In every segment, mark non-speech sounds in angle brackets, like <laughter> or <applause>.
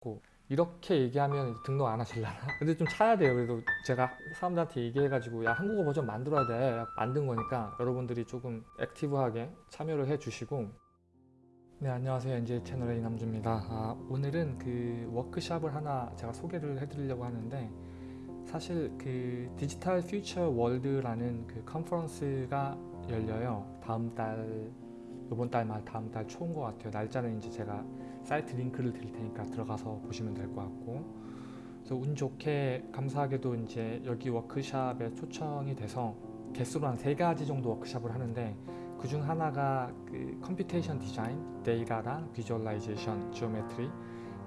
고 이렇게 얘기하면 등록 안 하실라나? <laughs> 근데 좀 차야 돼요. 그래도 제가 사람들한테 얘기해가지고 야 한국어 버전 만들어야 돼. 만든 거니까 여러분들이 조금 액티브하게 참여를 해주시고 네 안녕하세요 NJ 채널의 이남주입니다. 아, 오늘은 그 워크샵을 하나 제가 소개를 해드리려고 하는데 사실 그 디지털 퓨처 월드라는 그 컨퍼런스가 열려요. 다음 달 이번 달 말 다음 달 초인 것 같아요. 날짜는 이제 제가 사이트 링크를 드릴 테니까 들어가서 보시면 될 것 같고 그래서 운 좋게 감사하게도 이제 여기 워크샵에 초청이 돼서 개수로 한 세 가지 정도 워크샵을 하는데 그 중 하나가 그 computation 디자인, 데이터랑 visualization, geometry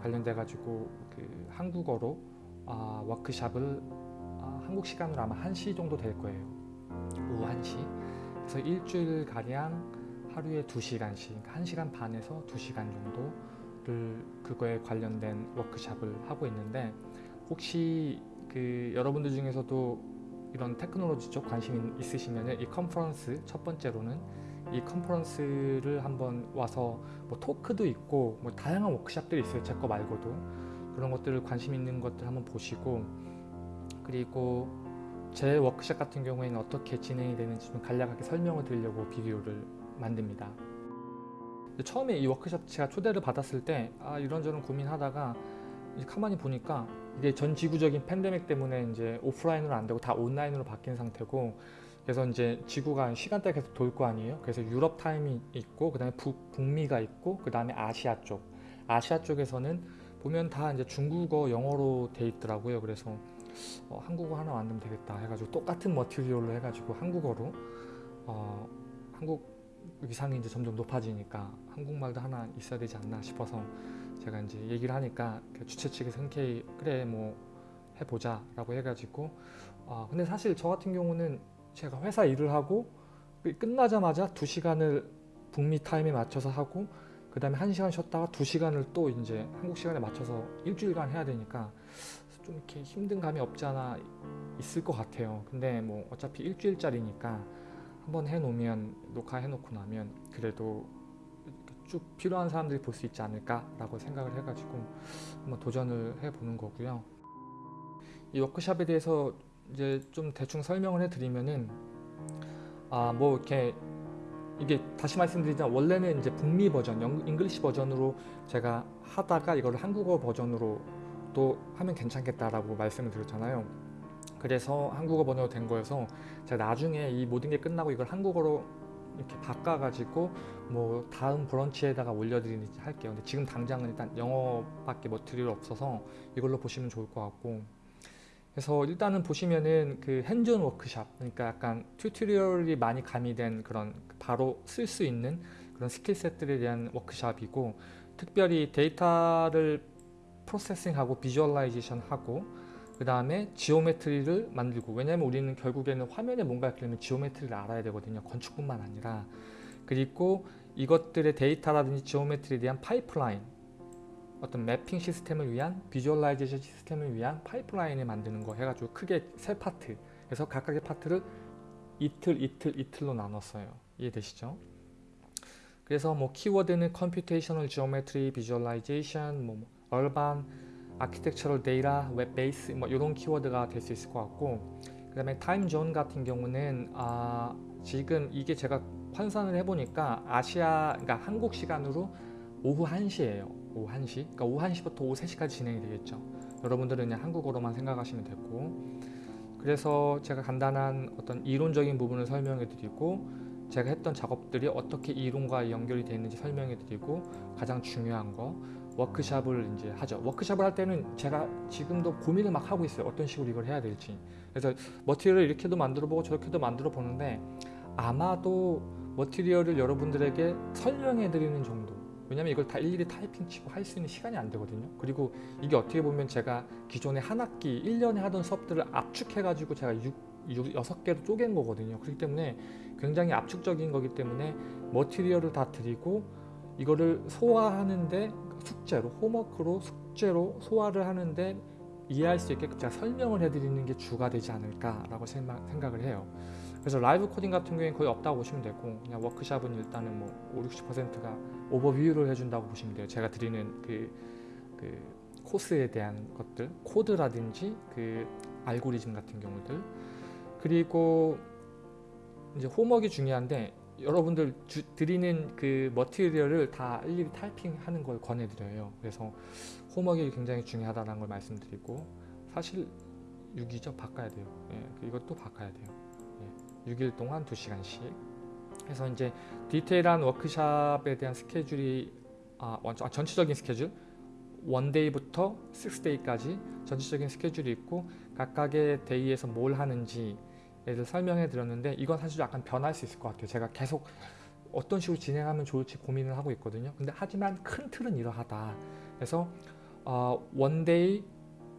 관련돼 가지고 그 한국어로 아, 워크샵을 아, 한국 시간으로 아마 1시 정도 될 거예요. 오후 1시. 그래서 일주일 가량 하루에 2시간씩, 1시간 반에서 2시간 정도를 그거에 관련된 워크샵을 하고 있는데 혹시 그 여러분들 중에서도 이런 테크놀로지 쪽 관심 있으시면 이 컨퍼런스 첫 번째로는 이 컨퍼런스를 한번 와서 뭐 토크도 있고 뭐 다양한 워크샵들이 있어요 제 거 말고도. 그런 것들을 관심 있는 것들 한번 보시고 그리고 제 워크샵 같은 경우에는 어떻게 진행이 되는지 좀 간략하게 설명을 드리려고 비디오를 만듭니다. 처음에 이 워크샵 제가 초대를 받았을 때 아, 이런저런 고민하다가 가만히 보니까 이게 전 지구적인 팬데믹 때문에 이제 오프라인으로 안 되고 다 온라인으로 바뀐 상태고 그래서 이제 지구가 시간대가 계속 돌 거 아니에요? 그래서 유럽 타임이 있고 그 다음에 북미가 있고 그 다음에 아시아 쪽. 아시아 쪽에서는 보면 다 이제 중국어 영어로 돼 있더라고요. 그래서 어, 한국어 하나 만들면 되겠다 해가지고 똑같은 머티리얼로 해가지고 한국어로 어, 한국 위상이 이제 점점 높아지니까 한국말도 하나 있어야 되지 않나 싶어서 제가 이제 얘기를 하니까 그 주최 측에서 흔쾌히 그래 뭐 해보자 라고 해가지고 아 근데 사실 저 같은 경우는 제가 회사 일을 하고 끝나자마자 두 시간을 북미 타임에 맞춰서 하고 그 다음에 한 시간 쉬었다가 두 시간을 또 이제 한국 시간에 맞춰서 일주일간 해야 되니까 좀 이렇게 힘든 감이 없지 않아 있을 것 같아요. 근데 뭐 어차피 일주일짜리니까 한번 해놓으면 녹화해놓고 나면 그래도 쭉 필요한 사람들이 볼 수 있지 않을까 라고 생각을 해가지고 한번 도전을 해보는 거고요. 이 워크샵에 대해서 이제 좀 대충 설명을 해드리면은 아 뭐 이렇게 이게 다시 말씀드리자면 원래는 이제 북미 버전, 영, English 버전으로 제가 하다가 이걸 한국어 버전으로 또 하면 괜찮겠다라고 말씀을 드렸잖아요 그래서 한국어 번역으로 된 거여서 제가 나중에 이 모든 게 끝나고 이걸 한국어로 이렇게 바꿔가지고 뭐 다음 브런치에다가 올려드리는지 할게요. 근데 지금 당장은 일단 영어밖에 material 없어서 이걸로 보시면 좋을 것 같고. 그래서 일단은 보시면은 그 hands-on 워크샵 그러니까 약간 tutorial이 많이 가미된 그런 바로 쓸 수 있는 그런 skill set들에 대한 워크샵이고 특별히 데이터를 processing하고 visualization 하고 그 다음에 geometry를 만들고 왜냐면 우리는 결국에는 화면에 뭔가 그리면 geometry를 알아야 되거든요. 건축뿐만 아니라. 그리고 이것들의 데이터라든지 geometry에 대한 파이프라인 어떤 mapping 시스템을 위한 visualization 시스템을 위한 파이프라인을 만드는 거 해가지고 크게 세 파트. 그래서 각각의 파트를 이틀 이틀 이틀로 나눴어요. 이해되시죠? 그래서 뭐 키워드는 computational geometry visualization 뭐 urban architectural data, web base 뭐 이런 키워드가 될 수 있을 것 같고 그 다음에 time zone 같은 경우는 아 지금 이게 제가 환산을 해보니까 아시아 그러니까 한국 시간으로 오후 1시예요. 오후 1시? 그러니까 오후 1시부터 오후 3시까지 진행이 되겠죠. 여러분들은 그냥 한국어로만 생각하시면 되고. 그래서 제가 간단한 어떤 이론적인 부분을 설명해 드리고 제가 했던 작업들이 어떻게 이론과 연결이 되어 있는지 설명해 드리고 가장 중요한 거 워크샵을 이제 하죠. 워크샵을 할 때는 제가 지금도 고민을 막 하고 있어요. 어떤 식으로 이걸 해야 될지. 그래서 머티리얼을 이렇게도 만들어 보고 저렇게도 만들어 보는데 아마도 머티리얼을 여러분들에게 설명해 드리는 정도 왜냐면 이걸 다 일일이 타이핑 치고 할 수 있는 시간이 안 되거든요. 그리고 이게 어떻게 보면 제가 기존에 한 학기 1년에 하던 수업들을 압축해 가지고 제가 6, 6, 6개로 쪼갠 거거든요. 그렇기 때문에 굉장히 압축적인 거기 때문에 머티리얼을 다 드리고 이거를 소화하는데 숙제로 홈워크로 숙제로 소화를 하는데 이해할 수 있게끔 제가 설명을 해드리는 게 주가 되지 않을까라고 생각을 해요. 그래서 live coding 같은 경우에는 거의 없다고 보시면 되고 그냥 워크샵은 일단은 뭐 5, 60%가 오버뷰를 해준다고 보시면 돼요. 제가 드리는 그, 그 코스에 대한 것들, 코드라든지 그 알고리즘 같은 경우들 그리고 이제 homework가 중요한데 여러분들 주, 드리는 그 material을 다 일일이 타이핑하는 걸 권해드려요. 그래서 homework가 굉장히 중요하다는 걸 말씀드리고 사실 6이죠 바꿔야 돼요. 예, 이것도 바꿔야 돼요. 예, 6일 동안 2시간씩 해서 이제 디테일한 워크샵에 대한 스케줄이 아, 완전- 아, 전체적인 스케줄 one day부터 6 day까지 전체적인 스케줄이 있고 각각의 day에서 뭘 하는지 를 설명해 드렸는데 이건 사실 약간 변할 수 있을 것 같아요. 제가 계속 어떤 식으로 진행하면 좋을지 고민을 하고 있거든요. 근데 하지만 큰 틀은 이러하다. 그래서 어, one day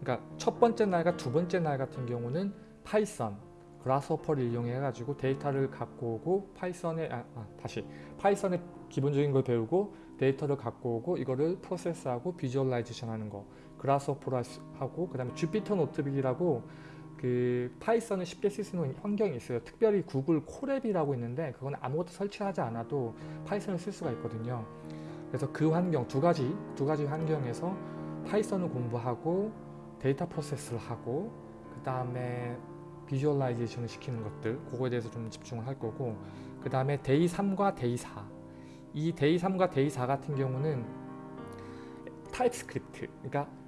그러니까 첫 번째 날과 두 번째 날 같은 경우는 Python Grasshopper를 이용해 가지고 데이터를 갖고 오고 Python에 아, 아, 다시 Python의 기본적인 걸 배우고 데이터를 갖고 오고 이거를 프로세스하고 visualization 하는 거 수- 하고 그 다음에 Jupyter Notebook이라고 그 Python을 쉽게 쓸 수 있는 환경이 있어요. 특별히 Google Colab이라고 있는데 그건 아무것도 설치하지 않아도 Python을 쓸 수가 있거든요. 그래서 그 환경 두 가지 두 가지 환경에서 Python을 공부하고 데이터 프로세스를 하고 그 다음에 visualization을 시키는 것들 그거에 대해서 좀 집중을 할 거고 그 다음에 day 3과 day 4이 day 3과 day 4 같은 경우는 TypeScript 그러니까 스-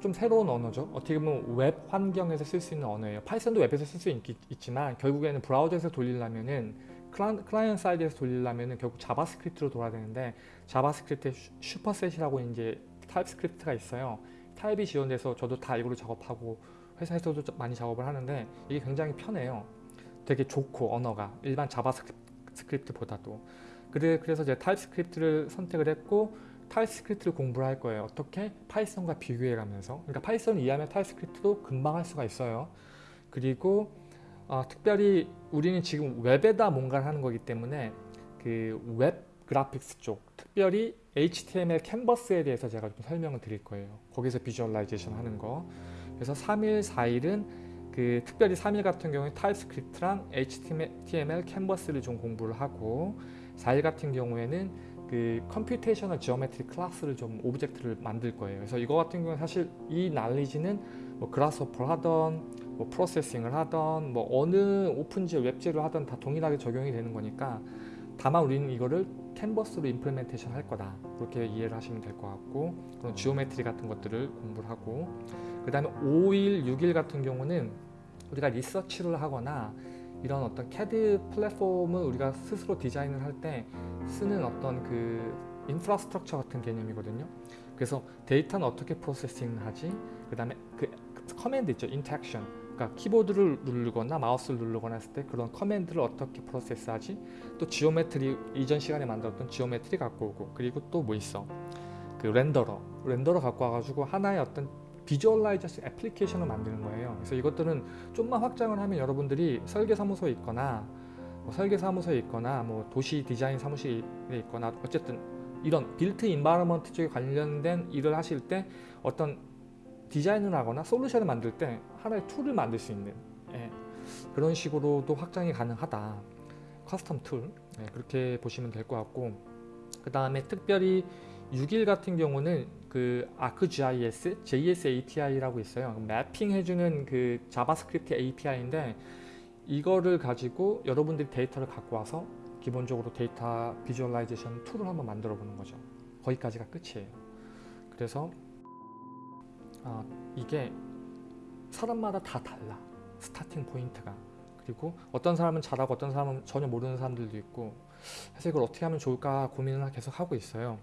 좀 새로운 언어죠. 어떻게 보면 웹 환경에서 쓸 수 있는 언어예요. Python도 웹에서 쓸 수 있지만 결국에는 브라우저에서 돌리려면은 클라- client side에서 돌리려면은 결국 JavaScript로 돌아야 되는데 JavaScript에 슈- superset이라고 이제 TypeScript가 있어요. type이 지원돼서 저도 다 이걸로 작업하고 회사에서도 좀 많이 작업을 하는데 이게 굉장히 편해요. 되게 좋고 언어가 일반 JavaScript보다도. 그래 그래서 제가 TypeScript를 선택을 했고 TypeScript를 공부를 할 거예요. 어떻게 Python과 비교해가면서 그러니까 Python을 이해하면 TypeScript도 금방 할 수가 있어요. 그리고 어, 특별히 우리는 지금 웹에다 뭔가를 하는 거기 때문에 그 web graphics 쪽 특별히 HTML canvas에 대해서 제가 좀 설명을 드릴 거예요. 거기서 visualization 하는 거. 그래서 3일, 4일은 그 특별히 3일 같은 경우에 타입스크립트랑 HTML 캔버스를 좀 공부를 하고 4일 같은 경우에는 그 computational geometry class를 좀 object를 만들 거예요. 그래서 이거 같은 경우는 사실 이 날리지는 뭐 Grasshopper를 하던 뭐 Processing을 하던 뭐 어느 오픈지 웹제로 하던 다 동일하게 적용이 되는 거니까 다만 우리는 이거를 canvas로 implementation 할 거다 그렇게 이해를 하시면 될 것 같고 그런 geometry 같은 것들을 공부를 하고 그 다음에 5일, 6일 같은 경우는 우리가 리서치를 하거나 이런 어떤 CAD 플랫폼을 우리가 스스로 디자인을 할 때 쓰는 어떤 그 infrastructure 같은 개념이거든요. 그래서 데이터는 어떻게 processing을 하지? 그 다음에 그 command 있죠. interaction. 그러니까 키보드를 누르거나 마우스를 누르거나 했을 때 그런 command를 어떻게 프로세스하지? 또 geometry 이전 시간에 만들었던 geometry 갖고 오고 그리고 또 뭐 있어? 그 renderer. renderer 갖고 와가지고 하나의 어떤 visualization 애플리케이션을 만드는 거예요. 그래서 이것들은 좀만 확장을 하면 여러분들이 설계 사무소에 있거나 뭐 설계 사무소에 있거나 뭐 도시 디자인 사무실에 있거나 어쨌든 이런 built environment 쪽에 관련된 일을 하실 때 어떤 디자인을 하거나 솔루션을 만들 때 하나의 tool을 만들 수 있는 예, 그런 식으로도 확장이 가능하다. custom tool 예, 그렇게 보시면 될 것 같고 그 다음에 특별히 6일 같은 경우는 그 ArcGIS, JS API라고 있어요. mapping 해주는 그 JavaScript API인데 이거를 가지고 여러분들이 데이터를 갖고 와서 기본적으로 데이터 visualization tool을 한번 만들어 보는 거죠. 거기까지가 끝이에요. 그래서 아, 이게 사람마다 다 달라. starting point가. 그리고 어떤 사람은 잘하고 어떤 사람은 전혀 모르는 사람들도 있고 그래서 이걸 어떻게 하면 좋을까 고민을 계속 하고 있어요.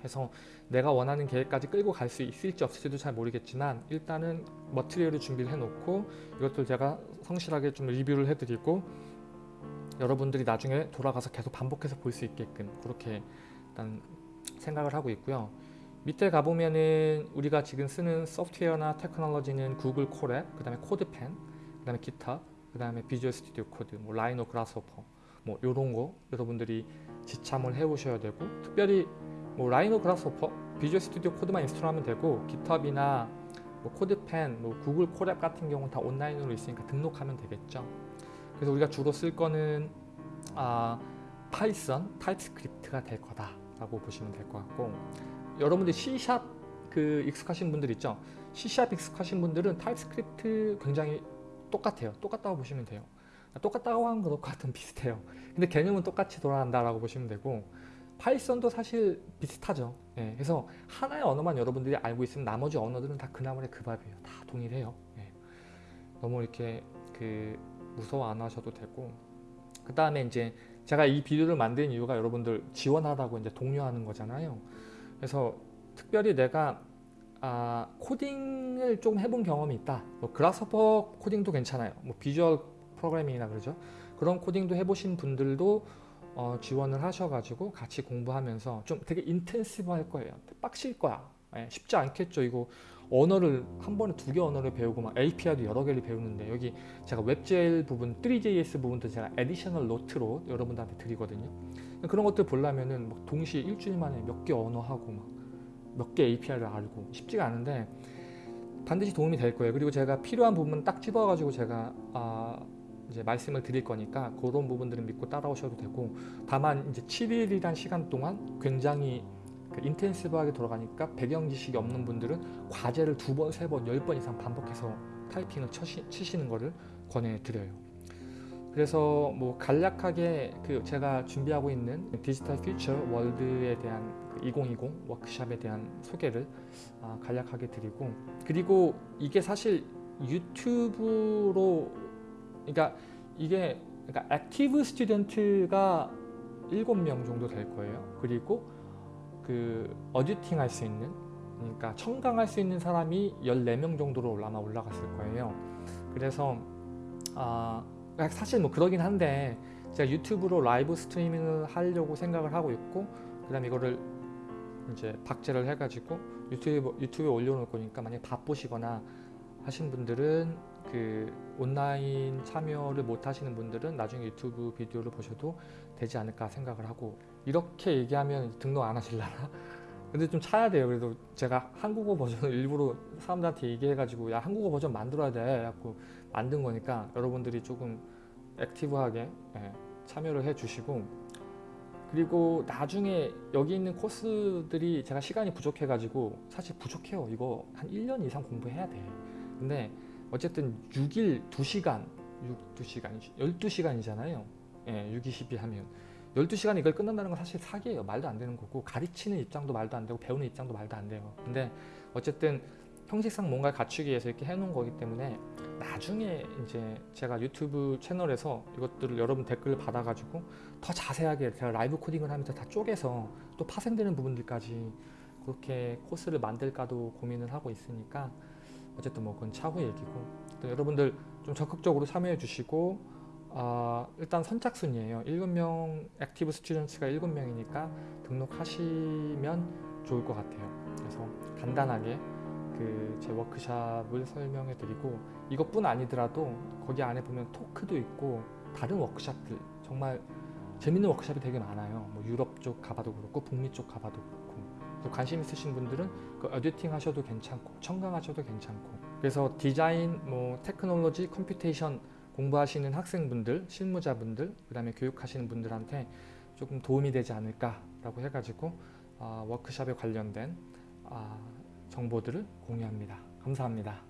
그래서 내가 원하는 계획까지 끌고 갈 수 있을지 없을지도 잘 모르겠지만 일단은 material을 준비를 해놓고 이것들 제가 성실하게 좀 리뷰를 해드리고 여러분들이 나중에 돌아가서 계속 반복해서 볼 수 있게끔 그렇게 일단 생각을 하고 있고요. 밑에 가보면은 우리가 지금 쓰는 소프트웨어나 테크놀로지는 Google Colab, 그 다음에 CodePen, 그 다음에 GitHub, 그 다음에 Visual Studio Code, 뭐 Rhino Grasshopper 뭐 요런 거 여러분들이 지참을 해 오셔야 되고 특별히 뭐 Rhino Grasshopper, Visual Studio Code만 install하면 되고 GitHub나 뭐 CodePen, 뭐 Google Colab 같은 경우는 다 온라인으로 있으니까 등록하면 되겠죠. 그래서 우리가 주로 쓸 거는 아, Python, TypeScript가 될 거다라고 보시면 될 것 같고 여러분들이 C샵 그 익숙하신 분들 있죠. C샵 익숙하신 분들은 TypeScript 굉장히 똑같아요. 똑같다고 보시면 돼요. 똑같다고 하는 것과 같은 비슷해요. 근데 개념은 똑같이 돌아간다라고 보시면 되고 Python도 사실 비슷하죠. 예, 그래서 하나의 언어만 여러분들이 알고 있으면 나머지 언어들은 다 그 나물에 그 밥이에요. 다 동일해요. 예. 너무 이렇게 그 무서워 안 하셔도 되고 그 다음에 이제 제가 이 비디오를 만든 이유가 여러분들 지원하라고 이제 독려하는 거잖아요. 그래서 특별히 내가 아, 코딩을 좀 해본 경험이 있다. 뭐 Grasshopper 코딩도 괜찮아요. 뭐 비주얼 프로그래밍이나 그러죠. 그런 코딩도 해보신 분들도 어, 지원을 하셔가지고 같이 공부하면서 좀 되게 intensive 할 거예요. 빡실 거야. 예, 쉽지 않겠죠. 이거 언어를 한 번에 두 개 언어를 배우고 막 API도 여러 개를 배우는데 여기 제가 WebGL 부분, 3JS 부분도 제가 additional note로 여러분들한테 드리거든요. 그런 것들 보려면은 막 동시에 일주일 만에 몇 개 언어 하고 막 몇 개 API를 알고 쉽지가 않은데 반드시 도움이 될 거예요. 그리고 제가 필요한 부분 딱 집어가지고 제가 아, 이제 말씀을 드릴 거니까 그런 부분들은 믿고 따라오셔도 되고 다만 이제 7일이란 시간 동안 굉장히 그 인텐시브하게 돌아가니까 배경 지식이 없는 분들은 과제를 두 번, 세 번, 열 번 이상 반복해서 타이핑을 쳐시, 치시는 것을 권해드려요. 그래서 뭐 간략하게 그 제가 준비하고 있는 디지털 퓨처 월드에 대한 그 2020 워크샵에 대한 소개를 아, 간략하게 드리고 그리고 이게 사실 유튜브로 그러니까 이게 그러니까 active student가 7명 정도 될 거예요. 그리고 그 auditing 할 수 있는 그러니까 청강할 수 있는 사람이 14명 정도로 아마 올라갔을 거예요. 그래서 아 사실 뭐 그러긴 한데 제가 유튜브로 라이브 스트리밍을 하려고 생각을 하고 있고 그 다음 이거를 이제 박제를 해가지고 유튜브 유튜브에 올려놓을 거니까 만약 바쁘시거나 하신 분들은 그 온라인 참여를 못 하시는 분들은 나중에 유튜브 비디오를 보셔도 되지 않을까 생각을 하고 이렇게 얘기하면 등록 안 하실라나? <laughs> 근데 좀 차야 돼요. 그래도 제가 한국어 버전을 일부러 사람들한테 얘기해 가지고 야 한국어 버전 만들어야 돼. 갖고 만든 거니까 여러분들이 조금 액티브하게 예, 참여를 해 주시고 그리고 나중에 여기 있는 코스들이 제가 시간이 부족해 가지고 사실 부족해요. 이거 한 1년 이상 공부해야 돼. 근데 어쨌든 6일 2시간 6, 2시간 12시간이잖아요. 예, 6, 20일 하면 12시간 이걸 끝난다는 건 사실 사기예요. 말도 안 되는 거고 가르치는 입장도 말도 안 되고 배우는 입장도 말도 안 돼요. 근데 어쨌든 형식상 뭔가를 갖추기 위해서 이렇게 해놓은 거기 때문에 나중에 이제 제가 유튜브 채널에서 이것들을 여러분 댓글을 받아가지고 더 자세하게 제가 라이브 코딩을 하면서 다 쪼개서 또 파생되는 부분들까지 그렇게 코스를 만들까도 고민을 하고 있으니까 어쨌든 뭐 그건 차후 얘기고. 여러분들 좀 적극적으로 참여해 주시고 어, 일단 선착순이에요. 7명 active student가 7명이니까 등록하시면 좋을 것 같아요. 그래서 간단하게 그 제 워크샵을 설명해 드리고 이것뿐 아니더라도 거기 안에 보면 토크도 있고 다른 워크샵들 정말 재밌는 워크샵이 되게 많아요. 뭐 유럽 쪽 가봐도 그렇고 북미 쪽 가봐도 그렇고 또 관심 있으신 분들은 그 auditing 하셔도 괜찮고 청강하셔도 괜찮고 그래서 디자인, 뭐 테크놀로지, computation 공부하시는 학생분들, 실무자분들, 그 다음에 교육하시는 분들한테 조금 도움이 되지 않을까라고 해가지고 어, 워크샵에 관련된 어, 정보들을 공유합니다. 감사합니다.